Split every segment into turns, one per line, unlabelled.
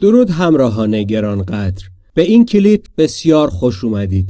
درود همراهان گرانقدر. به این کلیپ بسیار خوش اومدید.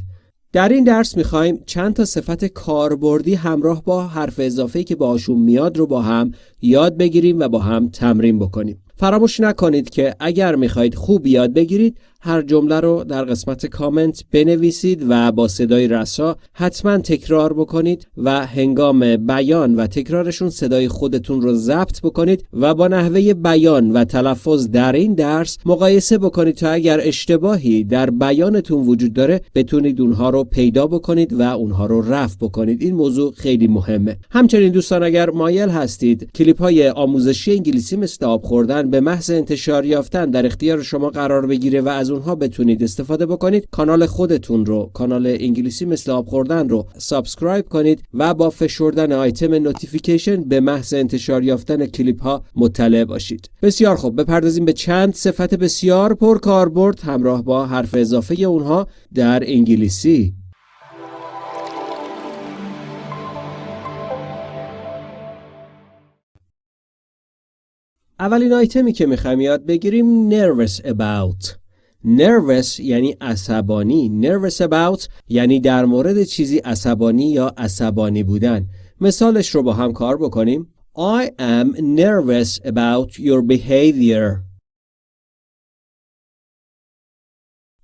در این درس می‌خوایم چند تا صفت کاربردی همراه با حرف اضافه که باشون میاد رو با هم یاد بگیریم و با هم تمرین بکنیم. فراموش نکنید که اگر می‌خواهید خوب یاد بگیرید هر جمله رو در قسمت کامنت بنویسید و با صدای رسا حتما تکرار بکنید و هنگام بیان و تکرارشون صدای خودتون رو ضبط بکنید و با نحوه بیان و تلفظ در این درس مقایسه بکنید تا اگر اشتباهی در بیانتون وجود داره بتونید اونها رو پیدا بکنید و اونها رو رفع بکنید. این موضوع خیلی مهمه. همچنین دوستان اگر مایل هستید کلیپ های آموزشی انگلیسی مثل آب خوردن به محض انتشار یافتن در اختیار شما قرار بگیره و اونها بتونید استفاده بکنید. کانال خودتون رو کانال انگلیسی مثل آب خوردن رو subscribe کنید و با فشردن آیتم notification به محض انتشار یافتن کلیپ ها مطلع باشید. بسیار خوب. بپردازیم به چند صفت بسیار پر کاربرد همراه با حرف اضافه اونها در انگلیسی. اولین آیتمی که می‌خوایم یاد بگیریم nervous about. Nervous یعنی عصبانی nervous about یعنی در مورد چیزی عصبانی یا عصبانی بودن مثالش رو با هم کار بکنیم I am nervous about your behavior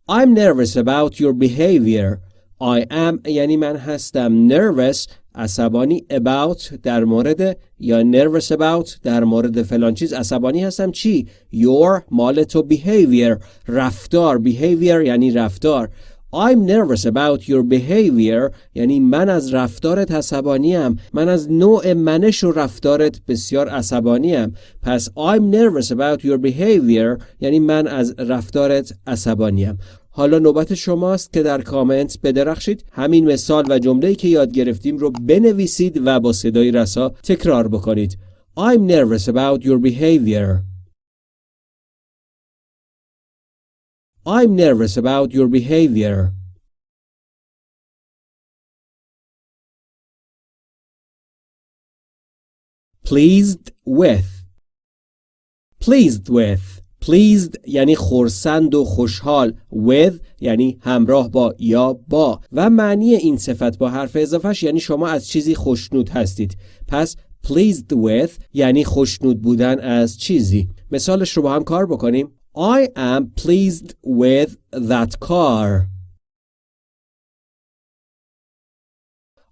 I'm nervous about your behavior I am یعنی من هستم. Nervous عصبانی about در مورد یا nervous about در مورد فلان چیز. عصبانی هستم چی؟ Your مال تو behavior. رفتار. Behavior یعنی رفتار. I'm nervous about your behavior. یعنی من از رفتارت عصبانیم. من از نوع منش و رفتارت بسیار عصبانیم. پس I'm nervous about your behavior. یعنی من از رفتارت عصبانیم. حالا نوبت شماست که در کامنت بدرخشید. همین مثال و جمله‌ای که یاد گرفتیم رو بنویسید و با صدای رسا تکرار بکنید. I'm nervous about your behavior. I'm nervous about your behavior. Pleased with. Pleased with. Pleased یعنی خورسند و خوشحال with یعنی همراه با یا با. و معنی این صفت با حرف اضافهش یعنی شما از چیزی خوشنود هستید. پس pleased with یعنی خوشنود بودن از چیزی. مثالش رو با هم کار بکنیم. I am pleased with that car.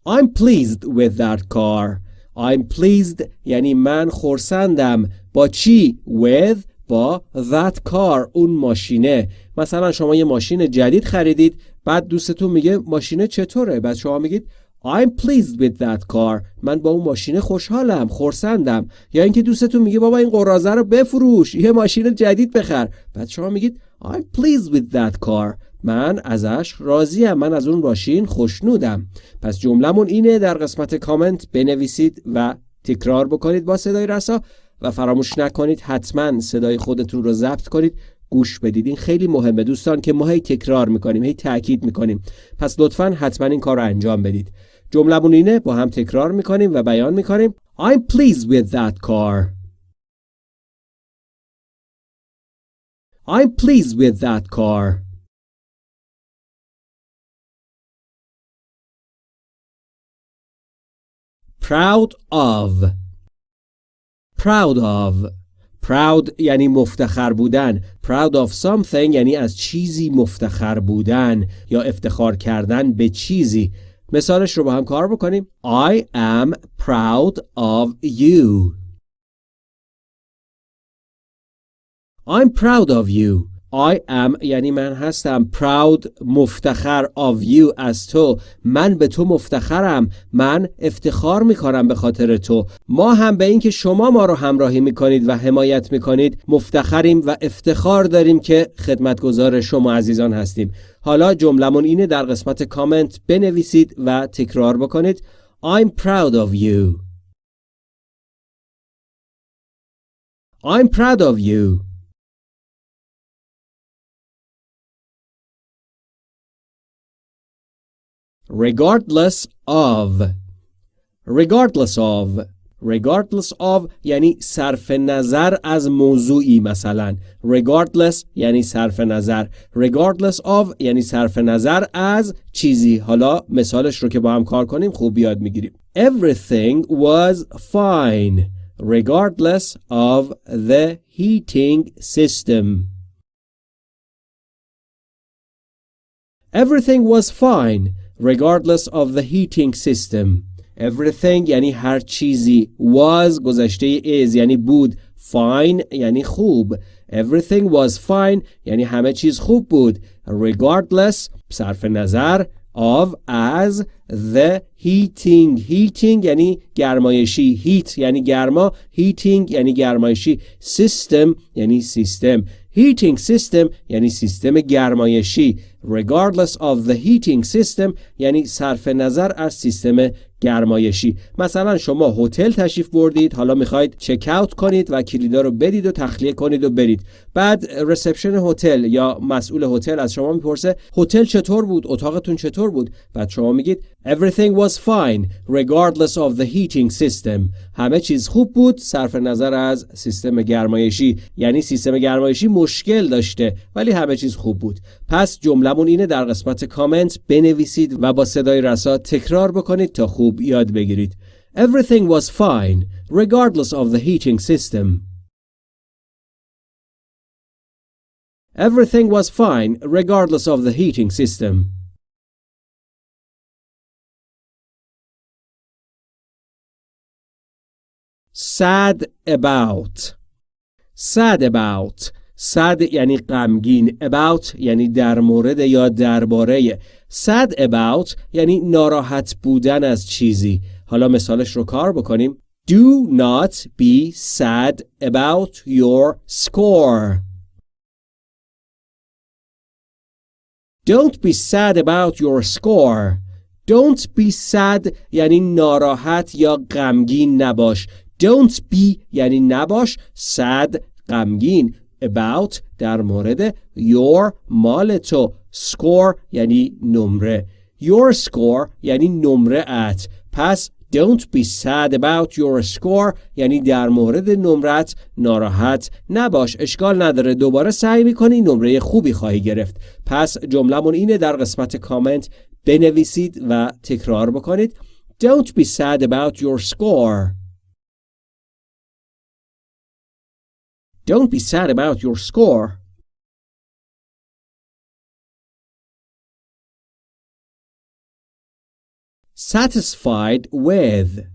I'm pleased with that car. I'm pleased یعنی من خورسندم با چی؟ with با that car اون ماشینه. مثلا شما یه ماشین جدید خریدید بعد دوستتون میگه ماشینه چطوره؟ بعد شما میگید I'm pleased with that car. من با اون ماشین خوشحالم خورسندم یا اینکه دوستتون میگه بابا این قرازه رو بفروش یه ماشین جدید بخر. بعد شما میگید I'm pleased with that car. من ازش راضیم من از اون ماشین خوشنودم. پس جملهمون اینه در قسمت کامنت بنویسید و تکرار بکنید با صدای رسا. و فراموش نکنید حتما صدای خودتون رو ضبط کنید. گوش بدید. این خیلی مهمه دوستان که ما هی تکرار می‌کنیم هی تاکید می‌کنیم. پس لطفا حتما این کار رو انجام بدید. جملمون اینه با هم تکرار می‌کنیم و بیان می‌کنیم. I'm pleased with that car. I'm pleased with that car. Proud of. Proud of. Proud یعنی مفتخر بودن. Proud of something یعنی از چیزی مفتخر بودن یا افتخار کردن به چیزی. مثالش رو با هم کار بکنیم. I am proud of you. I'm proud of you. I am یعنی من هستم proud مفتخر of you از تو. من به تو مفتخرم. من افتخار می‌کنم به خاطر تو. ما هم به اینکه شما ما رو همراهی می‌کنید و حمایت می‌کنید مفتخریم و افتخار داریم که خدمتگزار شما عزیزان هستیم. حالا جملمون اینه در قسمت کامنت بنویسید و تکرار بکنید. I'm proud of you. I'm proud of you. Regardless of regardless of regardless of یعنی صرف نظر از موضوعی مثلا regardless یعنی صرف نظر regardless of یعنی صرف نظر از چیزی حالا مثالش رو که با هم کار کنیم خوب یاد می‌گیریم everything was fine regardless of the heating system everything was fine regardless of the heating system everything یعنی هر چیزی was گذشته is یعنی بود fine یعنی خوب everything was fine یعنی همه چیز خوب بود regardless صرف نظر of as the heating heating یعنی گرمایشی heat یعنی گرما heating یعنی گرمایشی system یعنی سیستم heating system یعنی سیستم گرمایشی Regardless of the heating system یعنی صرف نظر از سیستم گرمایشی. مثلا شما هتل تشریف بردید حالا می‌خواید چک اوت کنید و کلیدا رو بدید و تخلیه کنید و برید. بعد رسپشن هتل یا مسئول هتل از شما می‌پرسه هتل چطور بود؟ اتاقتون چطور بود؟ بعد شما میگید everything was fine regardless of the heating system. همه چیز خوب بود صرف نظر از سیستم گرمایشی. یعنی سیستم گرمایشی مشکل داشته ولی همه چیز خوب بود. پس جملمون اینه در قسمت کامنت بنویسید و با صدای رسا تکرار بکنید تا خوب یاد بگیرید Everything was fine regardless of the heating system Everything was fine regardless of the heating system sad about sad about sad یعنی غمگین about یعنی در مورد یا درباره. sad about یعنی ناراحت بودن از چیزی. حالا مثالش رو کار بکنیم. Do not be sad about your score. Don't be sad about your score. Don't be sad یعنی ناراحت یا غمگین نباش. Don't be یعنی نباش. Sad غمگین. About در مورد your مال تو. score یعنی نمره. your score یعنی نمره ات پس don't be sad about your score یعنی در مورد نمرت ناراحت نباش. اشکال نداره. دوباره سعی می‌کنی نمره خوبی خواهی گرفت. پس جملمون اینه در قسمت کامنت بنویسید و تکرار بکنید. don't be sad about your score. Don't be sad about your score. Satisfied with.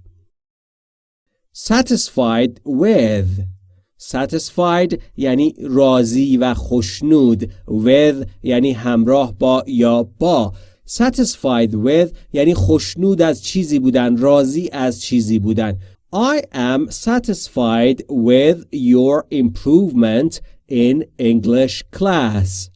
Satisfied with. Satisfied یعنی راضی و خوشنود with یعنی همراه با یا با Satisfied with یعنی خوشنود از چیزی بودن راضی از چیزی بودن I am satisfied with your improvement in English class.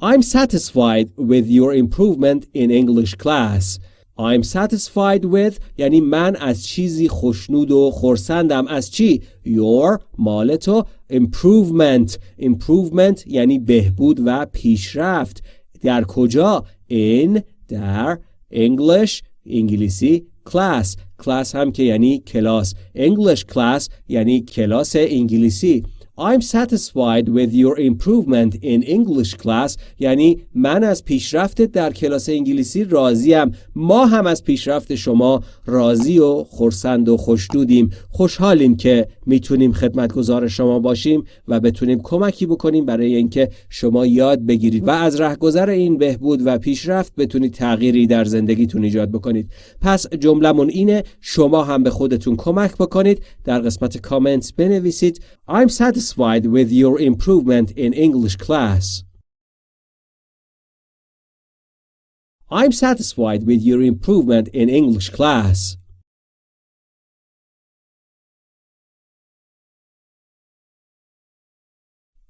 I'm satisfied with your improvement in English class. I'm satisfied with یعنی من از چیزی خوشنود و خورسندم از چی؟ Your مال تو improvement improvement یعنی بهبود و پیشرفت در کجا؟ In در English انگلیسی کلاس کلاس هم که یعنی کلاس. English class یعنی کلاس انگلیسی. I'm satisfied with your improvement in English class. یعنی من از پیشرفتت در کلاس انگلیسی راضیم. ما هم از پیشرفت شما راضی و خرسند و خوشنودیم. خوشحالیم که می‌تونیم خدمتگزار شما باشیم و بتونیم کمکی بکنیم برای اینکه شما یاد بگیرید و از رهگذر این بهبود و پیشرفت بتونید تغییری در زندگیتون ایجاد بکنید. پس جملمون اینه شما هم به خودتون کمک بکنید. در قسمت کامنت بنویسید. I'm satisfied with your improvement in English class. I'm satisfied with your improvement in English class.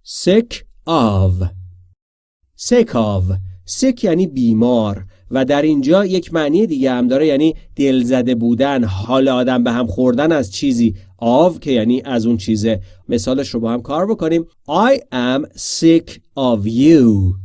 Sick of Sick of sick یعنی بیمار و در اینجا یک معنی دیگه هم داره یعنی دلزده بودن حال آدم به هم خوردن از چیزی of که یعنی از اون چیزه مثالش رو با هم کار بکنیم. I am sick of you.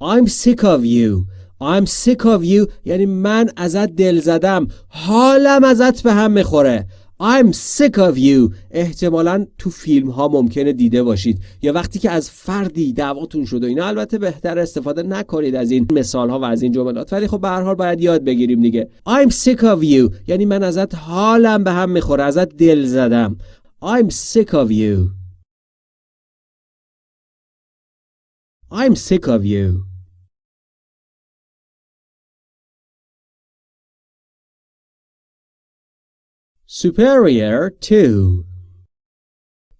I'm sick of you. I'm sick of you. یعنی من ازت دل زدم. حالم ازت به هم می‌خوره. I'm sick of you. احتمالا تو فیلم ها ممکنه دیده باشید. یا وقتی که از فردی دعواتون شد و اینا البته بهتر استفاده نکنید از این مثال ها و از این جملات. ولی خب به هر حال باید یاد بگیریم دیگه. I'm sick of you. یعنی من ازت حالم به هم می‌خوره. ازت دل زدم. I'm sick of you. I'm sick of you. Superior to.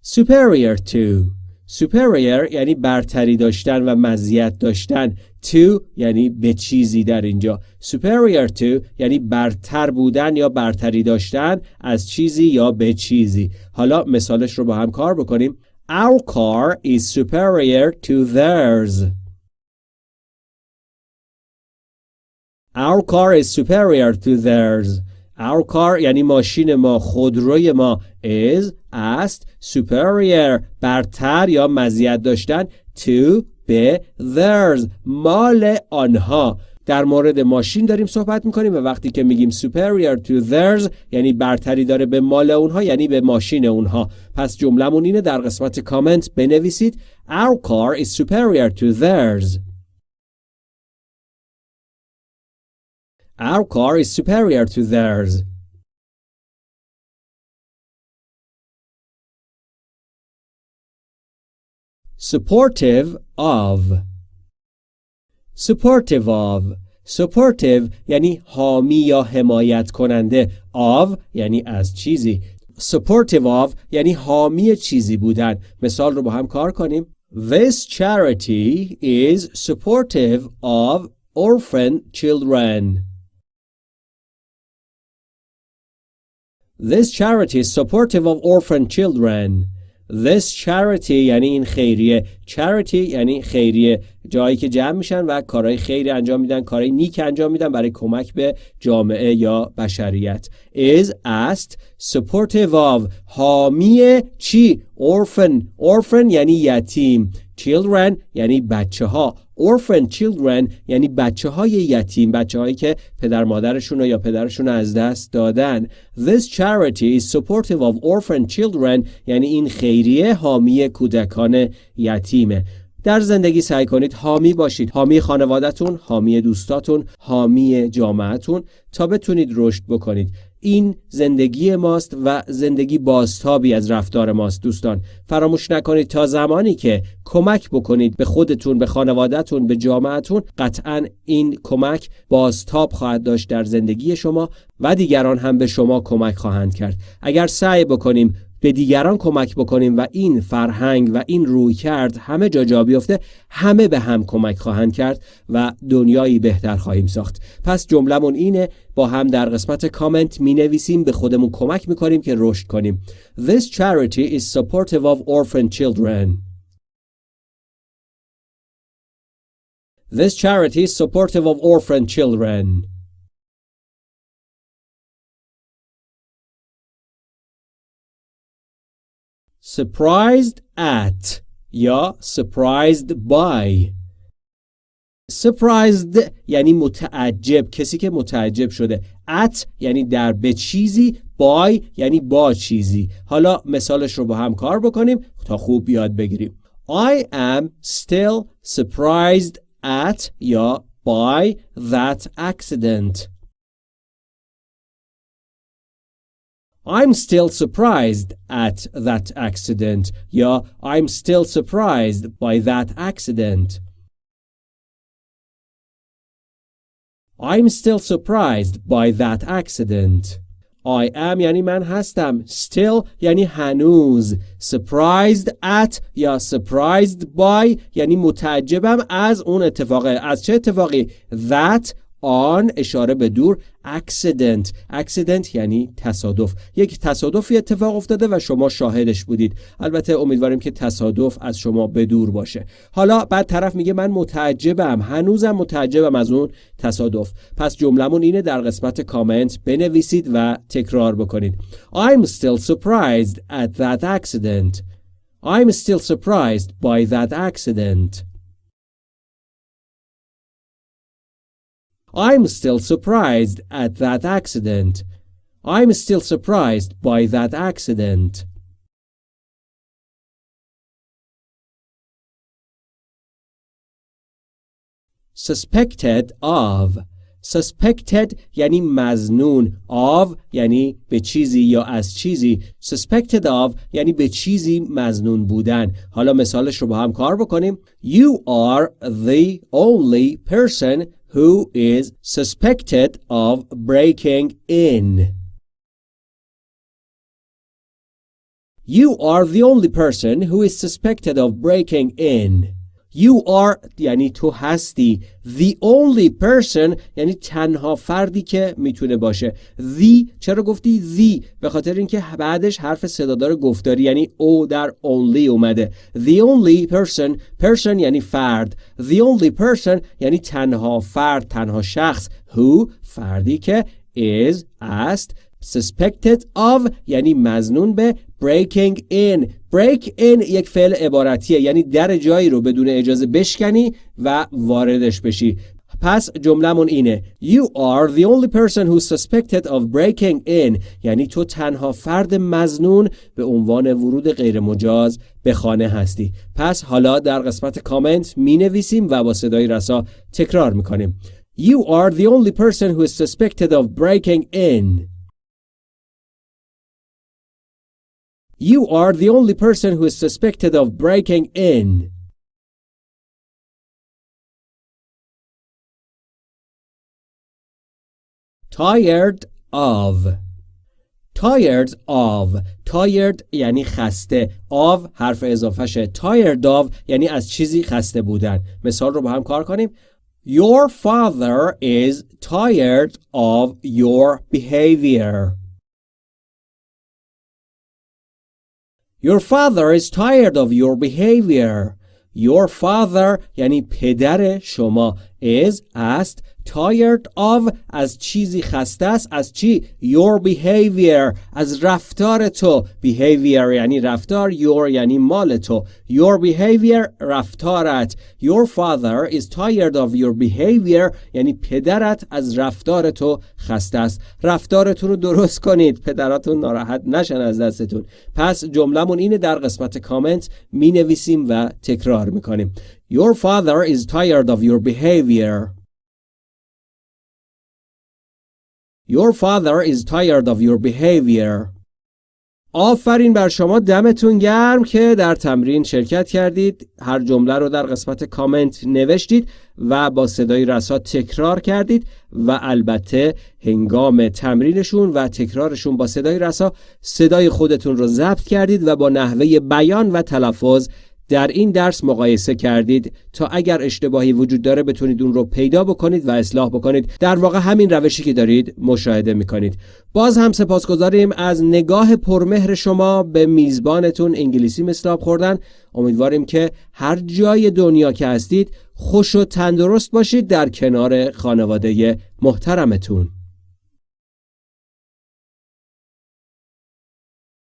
Superior to. Superior یعنی برتری داشتن و مزیت داشتن. To یعنی به چیزی در اینجا. Superior to یعنی برتر بودن یا برتری داشتن از چیزی یا به چیزی. حالا مثالش رو با هم کار بکنیم. Our car is superior to theirs. Our car is superior to theirs. Our car یعنی ماشین ما خودروی ما is است superior برتر یا مزیت داشتن to به theirs مال آنها. در مورد ماشین داریم صحبت می‌کنیم و وقتی که میگیم superior to theirs یعنی برتری داره به مال اونها یعنی به ماشین اونها. پس جملهمون اینه در قسمت کامنت بنویسید. Our car is superior to theirs. Our car is superior to theirs. Supportive of Supportive of Supportive یعنی حامی یا حمایت کننده of یعنی از چیزی Supportive of یعنی حامی چیزی بودن مثال رو با هم کار کنیم This charity is supportive of orphan children This charity is supportive of orphan children. This charity یعنی این خیریه charity یعنی خیریه. جایی که جمع میشن و کارهای خیری انجام میدن کارهای نیک انجام میدن برای کمک به جامعه یا بشریت. Is است supportive of. حامی چی؟ Orphan. Orphan یعنی یتیم. Children یعنی بچه ها orphan children یعنی بچه های یتیم بچه هایی که پدر مادرشون یا پدرشون از دست دادن. This charity is supportive of orphan children یعنی این خیریه حامی کودکان یتیمه. در زندگی سعی کنید حامی باشید. حامی خانوادهتون حامی دوستاتون حامی جامعتون تا بتونید رشد بکنید. این زندگی ماست و زندگی بازتابی از رفتار ماست دوستان. فراموش نکنید تا زمانی که کمک بکنید به خودتون به خانوادهتون به جامعتون قطعا این کمک بازتاب خواهد داشت در زندگی شما و دیگران هم به شما کمک خواهند کرد. اگر سعی بکنیم به دیگران کمک بکنیم و این فرهنگ و این روی کرد همه جا جا بیفته همه به هم کمک خواهند کرد و دنیایی بهتر خواهیم ساخت. پس جملمون اینه با هم در قسمت کامنت می نویسیم به خودمون کمک می کنیم که رشد کنیم. This charity is supportive of orphan children. This charity is supportive of orphan children. Surprised at یا surprised by. Surprised یعنی متعجب کسی که متعجب شده. At یعنی در به چیزی by یعنی با چیزی. حالا مثالش رو با هم کار بکنیم تا خوب یاد بگیریم. I am still surprised at یا by that accident. I'm still surprised at that accident یا I'm still surprised by that accident. I'm still surprised by that accident. I am یعنی من هستم still یعنی هنوز surprised at یا surprised by یعنی متعجبم از اون اتفاقه از چه اتفاقی that آن اشاره به دور accident. Accident یعنی تصادف. یک تصادفی اتفاق افتاده و شما شاهدش بودید. البته امیدواریم که تصادف از شما به دور باشه. حالا بعد طرف میگه من متعجبم. هنوزم متعجبم از اون تصادف. پس جملمون اینه در قسمت کامنت بنویسید و تکرار بکنید. I'm still surprised at that accident. I'm still surprised by that accident. I'm still surprised at that accident. I'm still surprised by that accident. suspected of suspected یعنی مزنون of یعنی به چیزی یا از چیزی suspected of یعنی به چیزی مزنون بودن حالا مثالش رو با هم کار بکنیم You are the only person who is suspected of breaking in. You are the only person who is suspected of breaking in You are یعنی تو هستی. The only person یعنی تنها فردی که می‌تونه باشه. The چرا گفتی The به خاطر اینکه بعدش حرف صدادار گفتاری یعنی او در only اومده. The only person person یعنی فرد. The only person یعنی تنها فرد تنها شخص. Who فردی که is است suspected of یعنی مزنون به breaking in. Break in یک فعل عبارتیه یعنی در جایی رو بدون اجازه بشکنی و واردش بشی. پس جملمون اینه. You are the only person who's suspected of breaking in. یعنی تو تنها فرد مزنون به عنوان ورود غیر مجاز به خانه هستی. پس حالا در قسمت کامنت می نویسیم و با صدای رسا تکرار می کنیم You are the only person who is suspected of breaking in. You are the only person who is suspected of breaking in. Tired of Tired of Tired یعنی خسته of حرف اضافهشه Tired of یعنی از چیزی خسته بودن مثال رو با هم کار کنیم Your father is tired of your behavior Your father is tired of your behavior. Your father یعنی پدر شما is است Tired of از چیزی خسته است از چی؟ Your behavior از رفتار تو. Behavior یعنی رفتار your یعنی مال تو. Your behavior رفتارت. Your father is tired of your behavior یعنی پدرت از رفتار تو خسته است. رفتارتون رو درست کنید. پدراتون ناراحت نشن از دستتون. پس جملهمون اینه در قسمت کامنت می نویسیم و تکرار می‌کنیم. Your father is tired of your behavior. Your father is tired of your behavior. آفرین بر شما دمتون گرم که در تمرین شرکت کردید هر جمله رو در قسمت کامنت نوشتید و با صدای رسا تکرار کردید و البته هنگام تمرینشون و تکرارشون با صدای رسا صدای خودتون رو ضبط کردید و با نحوه بیان و تلفظ در این درس مقایسه کردید تا اگر اشتباهی وجود داره بتونید اون رو پیدا بکنید و اصلاح بکنید. در واقع همین روشی که دارید مشاهده می‌کنید. باز هم سپاسگزاریم از نگاه پرمهر شما به میزبانتون انگلیسی مستاب خوردن. امیدواریم که هر جای دنیا که هستید خوش و تندرست باشید در کنار خانواده محترمتون.